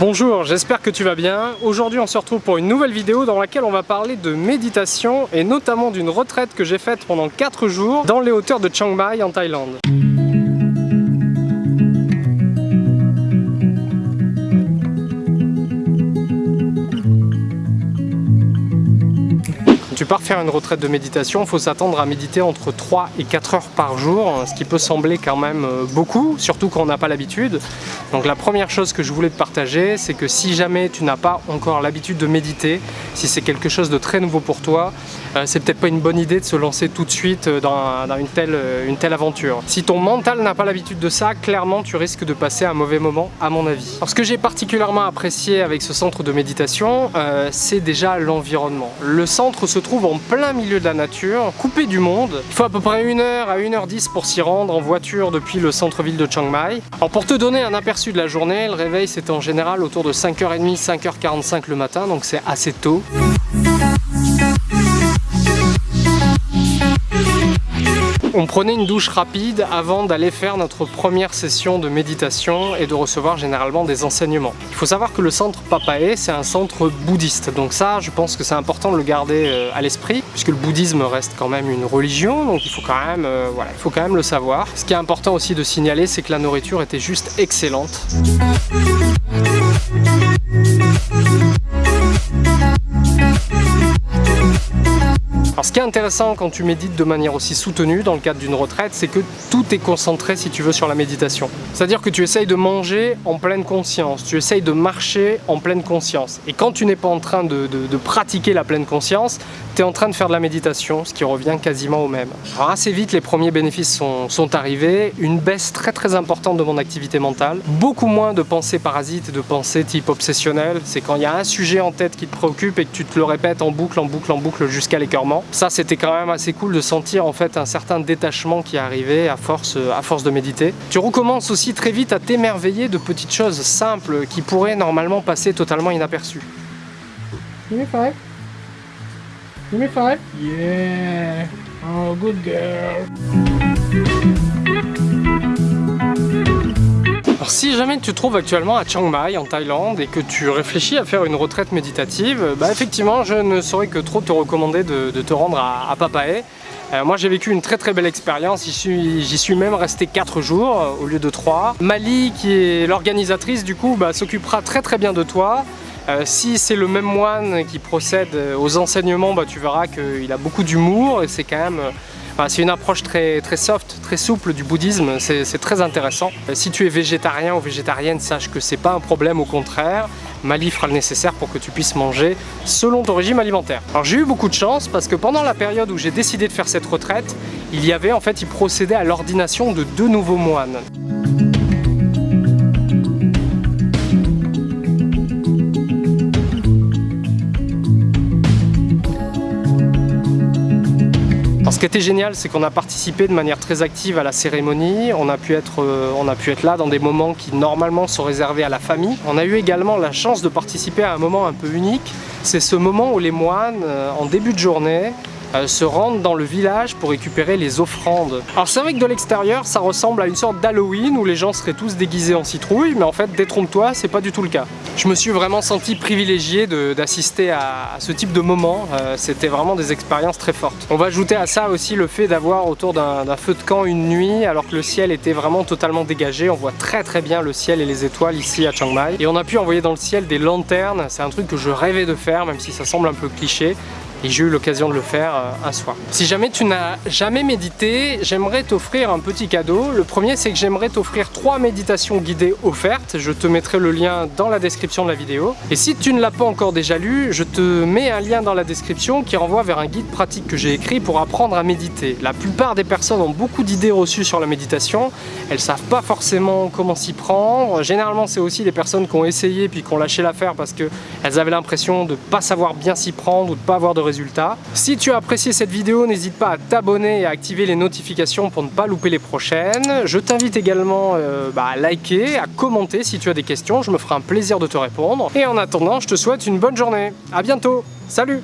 Bonjour, j'espère que tu vas bien. Aujourd'hui on se retrouve pour une nouvelle vidéo dans laquelle on va parler de méditation et notamment d'une retraite que j'ai faite pendant 4 jours dans les hauteurs de Chiang Mai en Thaïlande. Tu pars faire une retraite de méditation, il faut s'attendre à méditer entre 3 et 4 heures par jour, ce qui peut sembler quand même euh, beaucoup, surtout quand on n'a pas l'habitude. Donc la première chose que je voulais te partager, c'est que si jamais tu n'as pas encore l'habitude de méditer, si c'est quelque chose de très nouveau pour toi, euh, c'est peut-être pas une bonne idée de se lancer tout de suite euh, dans, une, telle, une telle aventure. Si ton mental n'a pas l'habitude de ça, clairement tu risques de passer un mauvais moment à mon avis. Alors, ce que j'ai particulièrement apprécié avec ce centre de méditation, c'est déjà l'environnement. Le centre se trouve en plein milieu de la nature, coupé du monde. Il faut à peu près 1 heure à 1h10 pour s'y rendre en voiture depuis le centre-ville de Chiang Mai. Alors pour te donner un aperçu de la journée, le réveil c'était en général autour de 5h30, 5h45 le matin, donc c'est assez tôt. On prenait une douche rapide avant d'aller faire notre première session de méditation et de recevoir généralement des enseignements. Il faut savoir que le centre Papae, c'est un centre bouddhiste. Donc ça, je pense que c'est important de le garder euh, à l'esprit, puisque le bouddhisme reste quand même une religion, donc il faut quand même, euh, il faut quand même le savoir. Ce qui est important aussi de signaler, c'est que la nourriture était juste excellente. Alors ce qui est intéressant quand tu médites de manière aussi soutenue dans le cadre d'une retraite, c'est que tout est concentré si tu veux sur la méditation. C'est-à-dire que tu essayes de manger en pleine conscience, tu essayes de marcher en pleine conscience. Et quand tu n'es pas en train de, pratiquer la pleine conscience, tu es en train de faire de la méditation, ce qui revient quasiment au même. Alors assez vite, les premiers bénéfices sont, arrivés, une baisse très très importante de mon activité mentale, beaucoup moins de pensées parasites et de pensées type obsessionnelles. C'est quand il y a un sujet en tête qui te préoccupe et que tu te le répètes en boucle, en boucle, en boucle jusqu'à l'écœurement. Ça, c'était quand même assez cool de sentir en fait un certain détachement qui arrivait à force, à force de méditer. Tu recommences aussi très vite à t'émerveiller de petites choses simples qui pourraient normalement passer totalement inaperçues. Give me five? Give me five? Yeah. Oh, good girl. Alors si jamais tu te trouves actuellement à Chiang Mai en Thaïlande et que tu réfléchis à faire une retraite méditative, bah effectivement je ne saurais que trop te recommander de, te rendre à, Papae. Euh, moi j'ai vécu une très très belle expérience, j'y suis, même resté 4 jours euh, au lieu de 3. Mali qui est l'organisatrice du coup bah, s'occupera très très bien de toi. Euh, si c'est le même moine qui procède aux enseignements, bah, tu verras qu'il a beaucoup d'humour et c'est quand même c'est une approche très, très soft, très souple du bouddhisme, c'est très intéressant. Euh, si tu es végétarien ou végétarienne, sache que c'est pas un problème, au contraire. Mali fera le nécessaire pour que tu puisses manger selon ton régime alimentaire. Alors j'ai eu beaucoup de chance parce que pendant la période où j'ai décidé de faire cette retraite, il y avait en fait, il procédait à l'ordination de deux nouveaux moines. Ce qui était génial, c'est qu'on a participé de manière très active à la cérémonie. On a, pu être, euh, on a pu être là dans des moments qui normalement sont réservés à la famille. On a eu également la chance de participer à un moment un peu unique. C'est ce moment où les moines, euh, en début de journée, se rendent dans le village pour récupérer les offrandes. Alors c'est vrai que de l'extérieur ça ressemble à une sorte d'Halloween où les gens seraient tous déguisés en citrouille mais en fait détrompe-toi c'est pas du tout le cas. Je me suis vraiment senti privilégié d'assister à, ce type de moment, euh, c'était vraiment des expériences très fortes. On va ajouter à ça aussi le fait d'avoir autour d'un feu de camp une nuit alors que le ciel était vraiment totalement dégagé, on voit très très bien le ciel et les étoiles ici à Chiang Mai et on a pu envoyer dans le ciel des lanternes, c'est un truc que je rêvais de faire même si ça semble un peu cliché et j'ai eu l'occasion de le faire euh, un soir. Si jamais tu n'as jamais médité, j'aimerais t'offrir un petit cadeau. Le premier, c'est que j'aimerais t'offrir trois méditations guidées offertes. Je te mettrai le lien dans la description de la vidéo. Et si tu ne l'as pas encore déjà lu, je te mets un lien dans la description qui renvoie vers un guide pratique que j'ai écrit pour apprendre à méditer. La plupart des personnes ont beaucoup d'idées reçues sur la méditation. Elles savent pas forcément comment s'y prendre. Généralement, c'est aussi des personnes qui ont essayé puis qui ont lâché l'affaire parce qu'elles avaient l'impression de ne pas savoir bien s'y prendre ou de pas avoir de résultats si tu as apprécié cette vidéo, n'hésite pas à t'abonner et à activer les notifications pour ne pas louper les prochaines. Je t'invite également euh, bah, à liker, à commenter si tu as des questions, je me ferai un plaisir de te répondre. Et en attendant, je te souhaite une bonne journée. A bientôt, salut